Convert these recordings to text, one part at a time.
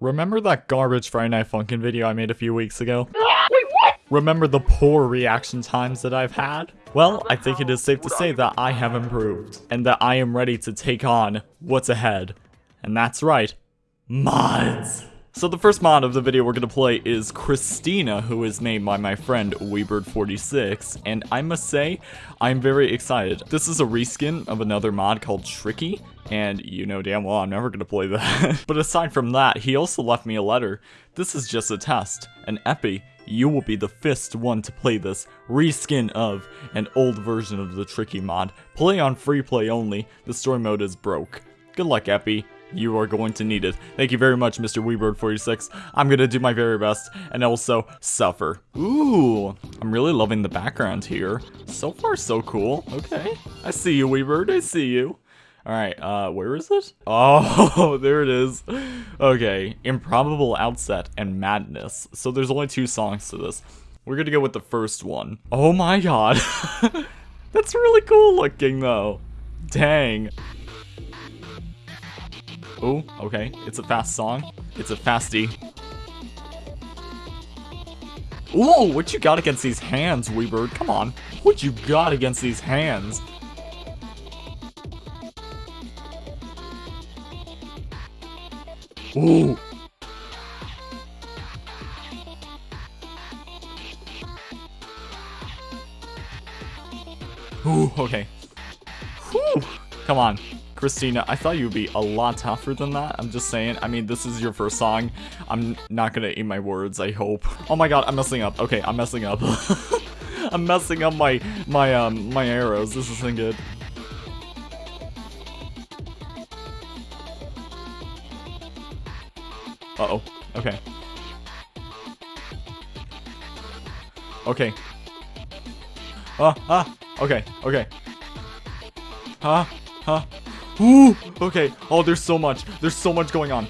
Remember that garbage Friday Night Funkin' video I made a few weeks ago? Wait, what? Remember the poor reaction times that I've had? Well, I think it is safe to say that I have improved, and that I am ready to take on what's ahead. And that's right, mods! So the first mod of the video we're going to play is Christina, who is made by my friend Weebird46, and I must say, I'm very excited. This is a reskin of another mod called Tricky, and you know damn well I'm never going to play that. but aside from that, he also left me a letter. This is just a test, an epi. You will be the fifth one to play this reskin of an old version of the Tricky mod. Play on free play only, the story mode is broke. Good luck, Epi. You are going to need it. Thank you very much, Mr. Weebird46. I'm gonna do my very best, and also suffer. Ooh, I'm really loving the background here. So far, so cool. Okay, I see you, Weebird, I see you. Alright, uh, where is it? Oh, there it is. Okay, Improbable Outset and Madness. So there's only two songs to this. We're gonna go with the first one. Oh my god. That's really cool looking, though. Dang. Oh, okay. It's a fast song. It's a fasty. Ooh, what you got against these hands, Weebird? Come on. What you got against these hands? Ooh. Ooh, okay. Whew. Come on. Christina, I thought you'd be a lot tougher than that. I'm just saying. I mean, this is your first song. I'm not gonna eat my words, I hope. Oh my god, I'm messing up. Okay, I'm messing up. I'm messing up my, my, um, my arrows. This isn't good. Uh-oh. Okay. Okay. Ah, ah, okay, okay. Huh, huh. Ooh, okay. Oh, there's so much. There's so much going on.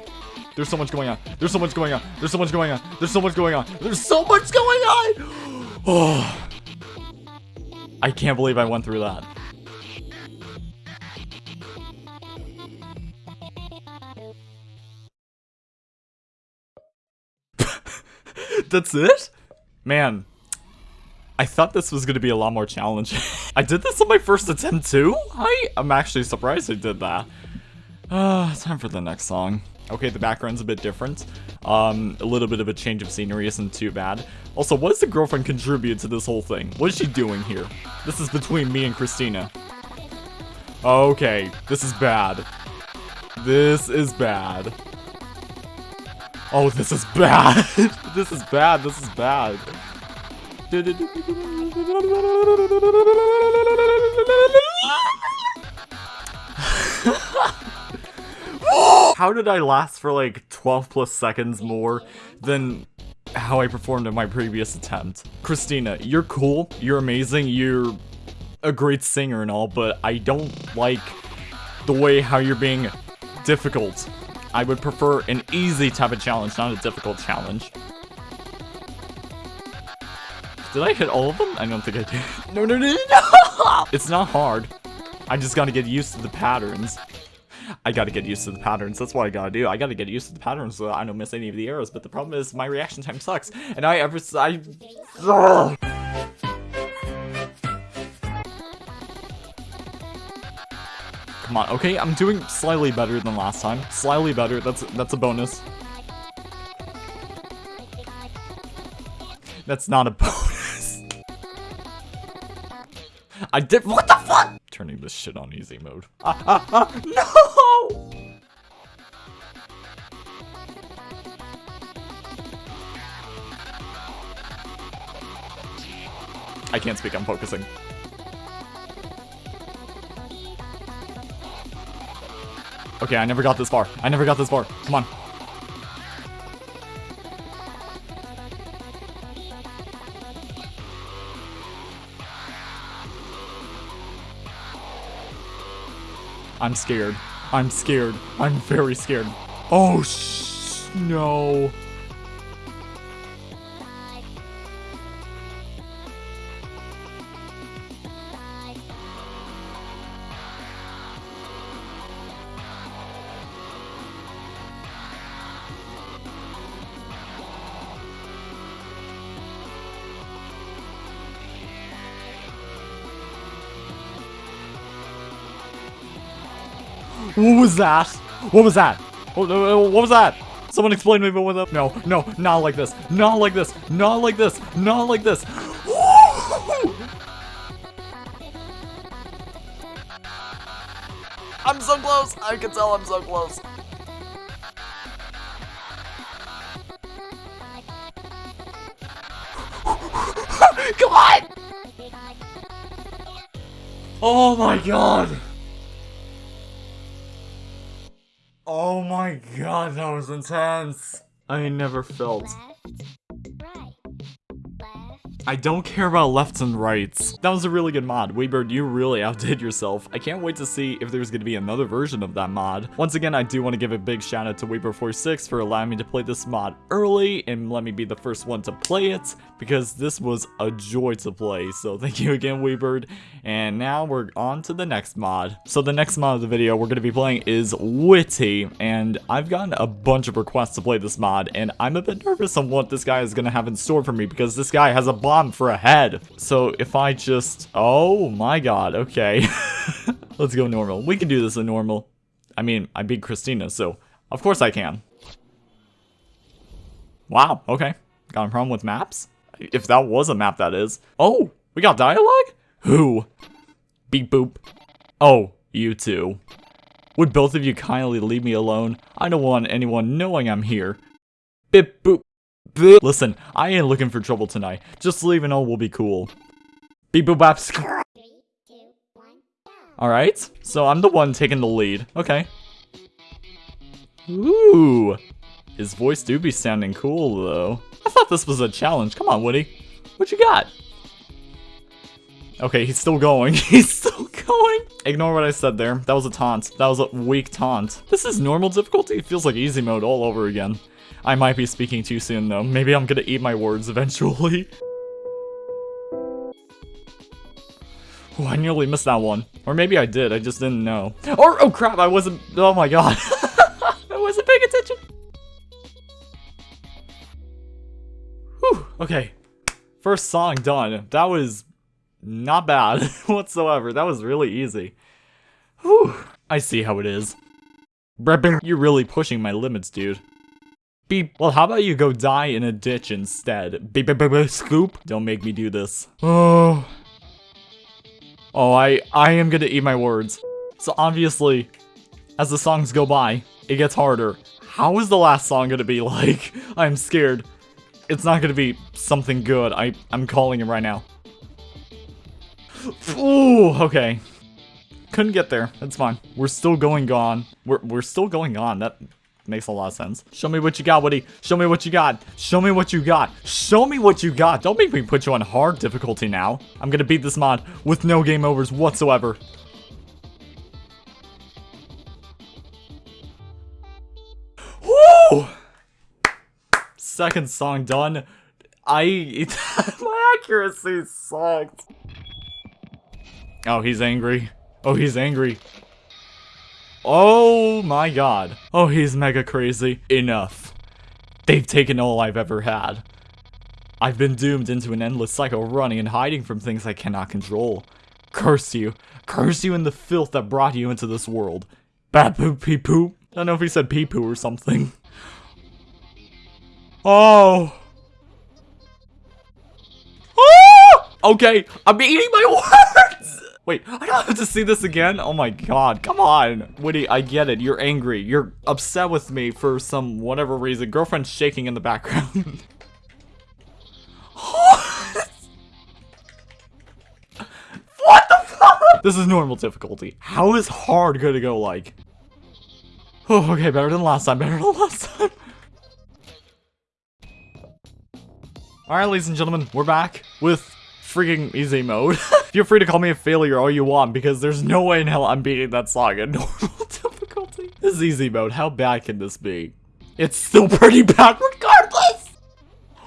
There's so much going on. There's so much going on. There's so much going on. There's so much going on. There's so much going on. Oh. I can't believe I went through that. That's it? Man, I thought this was going to be a lot more challenging. I did this on my first attempt too? I am actually surprised I did that. Uh, time for the next song. Okay, the background's a bit different. Um, a little bit of a change of scenery isn't too bad. Also, what does the girlfriend contribute to this whole thing? What is she doing here? This is between me and Christina. Okay, this is bad. This is bad. Oh, this is bad. this is bad. This is bad. How did I last for like 12 plus seconds more than how I performed in my previous attempt? Christina, you're cool, you're amazing, you're a great singer and all, but I don't like the way how you're being difficult. I would prefer an easy type of challenge, not a difficult challenge. Did I hit all of them? I don't think I did. No, no, no, no! It's not hard. I just gotta get used to the patterns. I gotta get used to the patterns. That's what I gotta do. I gotta get used to the patterns so I don't miss any of the arrows. But the problem is my reaction time sucks. And I ever... I... Ugh. Come on, okay, I'm doing slightly better than last time. Slightly better, that's that's a bonus. That's not a bonus. I did- What the fuck? Turning this shit on easy mode. Ah, ah, ah, no! I can't speak, I'm focusing. Okay, I never got this far. I never got this far. Come on. I'm scared. I'm scared. I'm very scared. Oh, sh no. What was that? What was that? What, uh, uh, what was that? Someone explain to me what was up. No, no, not like this. Not like this. Not like this. Not like this. I'm so close. I can tell I'm so close. Come on! Oh my god! Oh my god, that was intense. I never felt. I don't care about lefts and rights. That was a really good mod. Weebird, you really outdid yourself. I can't wait to see if there's going to be another version of that mod. Once again, I do want to give a big shout out to Weebird46 for allowing me to play this mod early and let me be the first one to play it because this was a joy to play. So thank you again, Weebird. And now we're on to the next mod. So the next mod of the video we're going to be playing is Whitty. And I've gotten a bunch of requests to play this mod and I'm a bit nervous on what this guy is going to have in store for me because this guy has a for a head. So if I just... Oh my god, okay. Let's go normal. We can do this in normal. I mean, I beat Christina, so of course I can. Wow, okay. Got a problem with maps? If that was a map, that is. Oh, we got dialogue? Who? Beep boop. Oh, you two. Would both of you kindly leave me alone? I don't want anyone knowing I'm here. Bip boop. Listen, I ain't looking for trouble tonight. Just leaving all will be cool. Beep boop bap. Alright, so I'm the one taking the lead. Okay. Ooh. His voice do be sounding cool, though. I thought this was a challenge. Come on, Woody. What you got? Okay, he's still going. he's still going. Ignore what I said there. That was a taunt. That was a weak taunt. This is normal difficulty? It feels like easy mode all over again. I might be speaking too soon though. Maybe I'm gonna eat my words eventually. Ooh, I nearly missed that one. Or maybe I did, I just didn't know. Or, oh crap, I wasn't, oh my god. I wasn't paying attention. Whew, okay. First song done. That was not bad whatsoever. That was really easy. Whew. I see how it is. You're really pushing my limits, dude. Beep. Well, how about you go die in a ditch instead? Beep, beep, beep, beep, scoop. Don't make me do this. Oh. Oh, I, I am gonna eat my words. So obviously, as the songs go by, it gets harder. How is the last song gonna be like? I'm scared. It's not gonna be something good. I, I'm calling it right now. Ooh, okay. Couldn't get there. That's fine. We're still going on. We're, we're still going on. That makes a lot of sense. Show me what you got, Woody. Show me what you got. Show me what you got. Show me what you got. Don't make me put you on hard difficulty now. I'm gonna beat this mod with no game overs whatsoever. Woo! Second song done. I... my accuracy sucked. Oh, he's angry. Oh, he's angry. Oh my god. Oh, he's mega crazy. Enough. They've taken all I've ever had. I've been doomed into an endless cycle of running and hiding from things I cannot control. Curse you. Curse you in the filth that brought you into this world. Bad poop pee poop. I don't know if he said pee poo or something. Oh. Oh! Okay, I'm eating my words! Wait, I don't have to see this again? Oh my god, come on. Woody, I get it. You're angry. You're upset with me for some whatever reason. Girlfriend's shaking in the background. what the fuck? This is normal difficulty. How is hard gonna go like? Oh, okay, better than last time. Better than last time. Alright, ladies and gentlemen, we're back with freaking easy mode. Feel free to call me a failure all you want because there's no way in hell I'm beating that song at normal difficulty. This is easy mode. How bad can this be? It's still pretty bad regardless!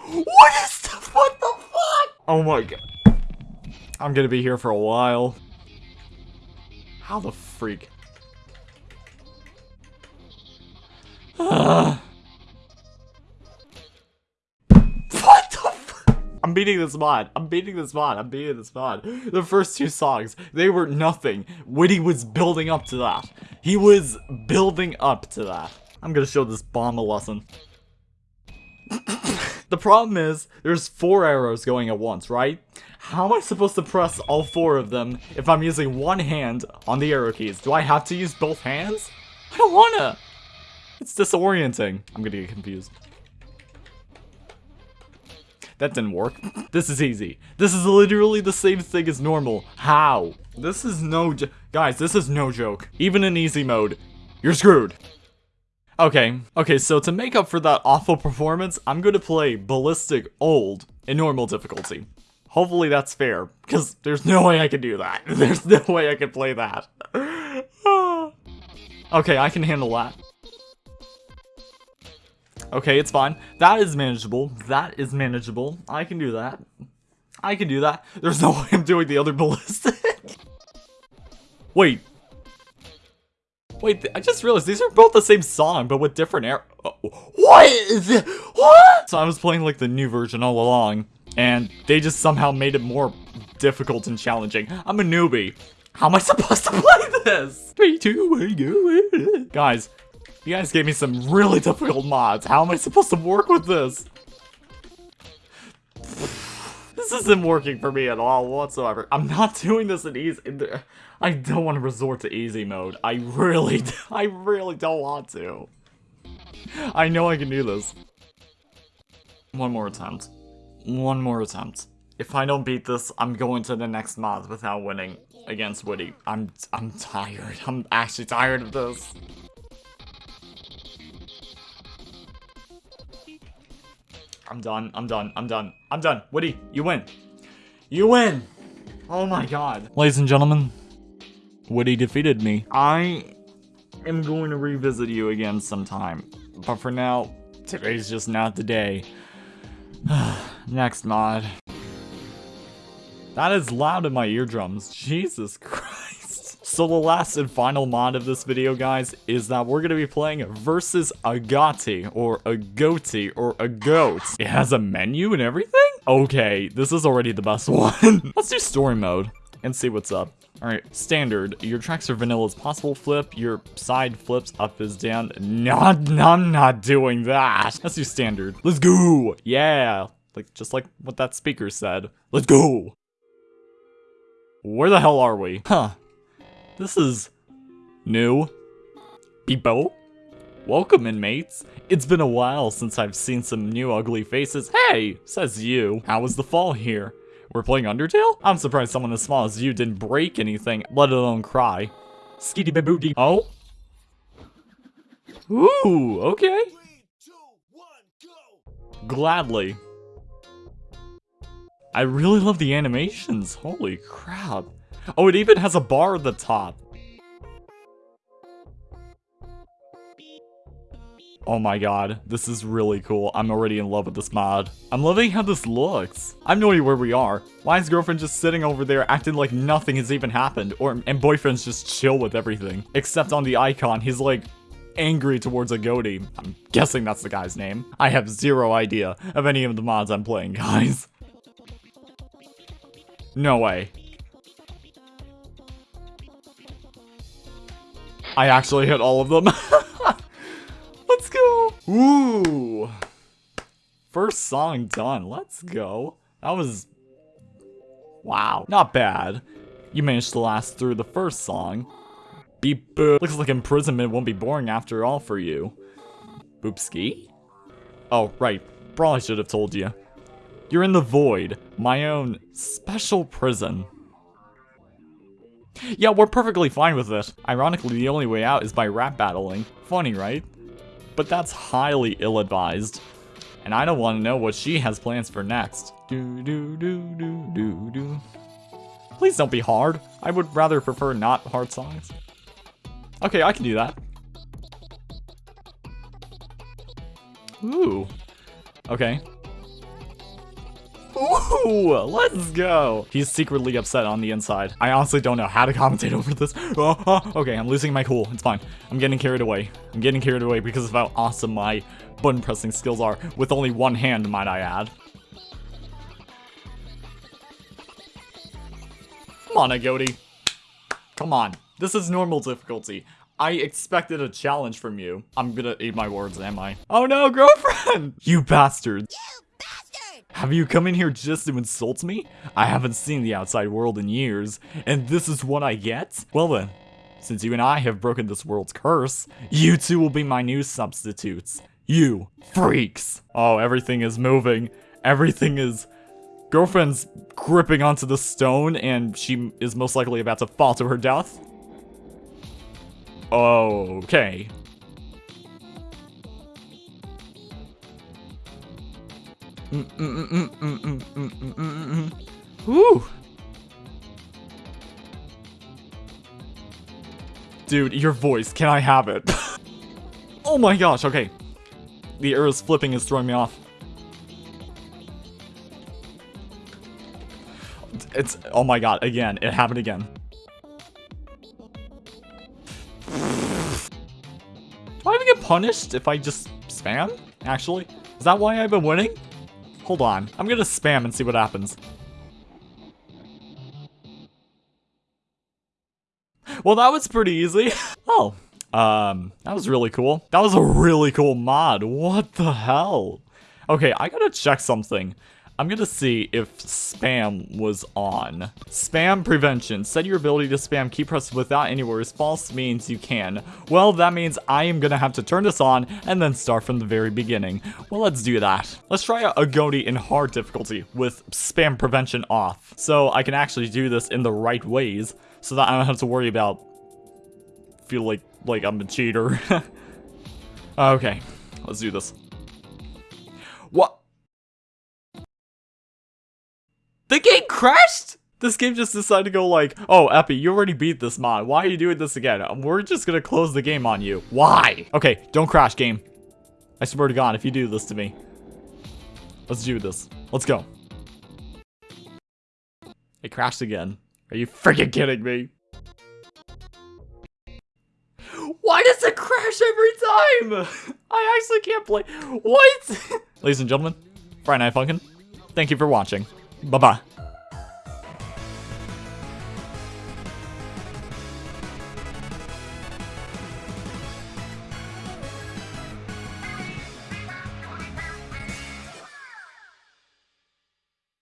What is the- what the fuck? Oh my god. I'm gonna be here for a while. How the freak? Uh. I'm beating this mod. I'm beating this mod. I'm beating this mod. The first two songs, they were nothing. Whitty was building up to that. He was building up to that. I'm gonna show this bomb a lesson. the problem is, there's four arrows going at once, right? How am I supposed to press all four of them if I'm using one hand on the arrow keys? Do I have to use both hands? I don't wanna! It's disorienting. I'm gonna get confused. That didn't work. This is easy. This is literally the same thing as normal. How? This is no Guys, this is no joke. Even in easy mode, you're screwed. Okay, okay, so to make up for that awful performance, I'm gonna play Ballistic Old in normal difficulty. Hopefully that's fair, because there's no way I can do that. There's no way I can play that. okay, I can handle that. Okay, it's fine. That is manageable. That is manageable. I can do that. I can do that. There's no way I'm doing the other ballistic. Wait. Wait, I just realized these are both the same song, but with different air- oh, What is it? What? So I was playing like the new version all along, and they just somehow made it more difficult and challenging. I'm a newbie. How am I supposed to play this? Three, two, one, go. Guys, you guys gave me some really difficult mods. How am I supposed to work with this? This isn't working for me at all whatsoever. I'm not doing this in easy. I don't want to resort to easy mode. I really, I really don't want to. I know I can do this. One more attempt. One more attempt. If I don't beat this, I'm going to the next mod without winning against Woody. I'm, I'm tired. I'm actually tired of this. I'm done. I'm done. I'm done. I'm done. Woody, you win. You win. Oh my god. Ladies and gentlemen, Woody defeated me. I am going to revisit you again sometime. But for now, today's just not the day. Next mod. That is loud in my eardrums. Jesus Christ. So the last and final mod of this video, guys, is that we're going to be playing versus a Gotti, or a Goatee, or a Goat. It has a menu and everything? Okay, this is already the best one. Let's do story mode and see what's up. Alright, standard. Your tracks are vanilla as possible flip. Your side flips up is down. Not, I'm not doing that. Let's do standard. Let's go. Yeah. Like, just like what that speaker said. Let's go. Where the hell are we? Huh. This is new. People. Welcome, inmates. It's been a while since I've seen some new ugly faces. Hey, says you. How was the fall here? We're playing Undertale? I'm surprised someone as small as you didn't break anything, let alone cry. Skitty baboody. Oh? Ooh, okay. Three, two, one, Gladly. I really love the animations. Holy crap. Oh, it even has a bar at the top. Oh my god, this is really cool. I'm already in love with this mod. I'm loving how this looks. I have no idea where we are. Why is girlfriend just sitting over there acting like nothing has even happened? Or And boyfriend's just chill with everything. Except on the icon, he's like angry towards a goatee. I'm guessing that's the guy's name. I have zero idea of any of the mods I'm playing, guys. No way. I actually hit all of them. Let's go. Ooh. First song done. Let's go. That was... Wow. Not bad. You managed to last through the first song. Beep boop. Looks like imprisonment won't be boring after all for you. Boopski? Oh, right. Probably should have told you. You're in the void. My own special prison. Yeah, we're perfectly fine with this. Ironically, the only way out is by rap battling. Funny, right? But that's highly ill-advised. And I don't want to know what she has plans for next. Do do do do do do. Please don't be hard. I would rather prefer not hard songs. Okay, I can do that. Ooh. Okay. Ooh, let's go. He's secretly upset on the inside. I honestly don't know how to commentate over this. Oh, oh, okay, I'm losing my cool. It's fine. I'm getting carried away. I'm getting carried away because of how awesome my button pressing skills are with only one hand, might I add. Come on, Agoti. Come on. This is normal difficulty. I expected a challenge from you. I'm gonna eat my words, am I? Oh no, girlfriend! You bastard! Have you come in here just to insult me? I haven't seen the outside world in years, and this is what I get? Well then, since you and I have broken this world's curse, you two will be my new substitutes. You freaks! Oh, everything is moving. Everything is... Girlfriend's gripping onto the stone, and she is most likely about to fall to her death. Okay. Whew. Dude, your voice, can I have it? oh my gosh, okay. The arrows flipping is throwing me off. It's, oh my god, again, it happened again. Do I even get punished if I just spam, actually? Is that why I've been winning? Hold on, I'm gonna spam and see what happens. Well, that was pretty easy. oh, um, that was really cool. That was a really cool mod. What the hell? Okay, I gotta check something. I'm gonna see if spam was on. Spam prevention. Set your ability to spam key press without any words. False means you can. Well, that means I am gonna have to turn this on and then start from the very beginning. Well, let's do that. Let's try Agoti in hard difficulty with spam prevention off. So I can actually do this in the right ways so that I don't have to worry about feel like like I'm a cheater. okay, let's do this. What? The game crashed? This game just decided to go like, oh, Epi, you already beat this mod. Why are you doing this again? We're just gonna close the game on you. Why? Okay, don't crash, game. I swear to God, if you do this to me. Let's do this. Let's go. It crashed again. Are you freaking kidding me? Why does it crash every time? I actually can't play. What? Ladies and gentlemen, Friday Night Funkin', thank you for watching. ババ